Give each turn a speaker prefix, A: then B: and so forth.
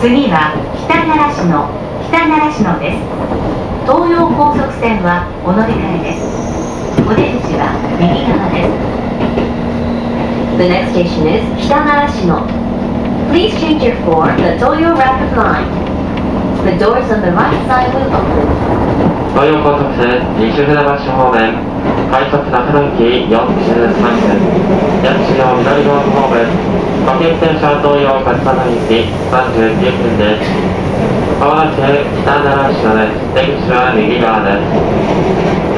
A: 次は北奈良市の北奈良市のです東洋高速線はお乗り換えですお出口は右側です
B: The next station is Hitanarashino. Please change your for the Toyo Rapid Line. The doors on the right side will open.
C: 東洋高速線西船橋方面快速中野駅43分各駅停車東洋勝田の駅39分ですまもなく北奈良市のです出口は右側です。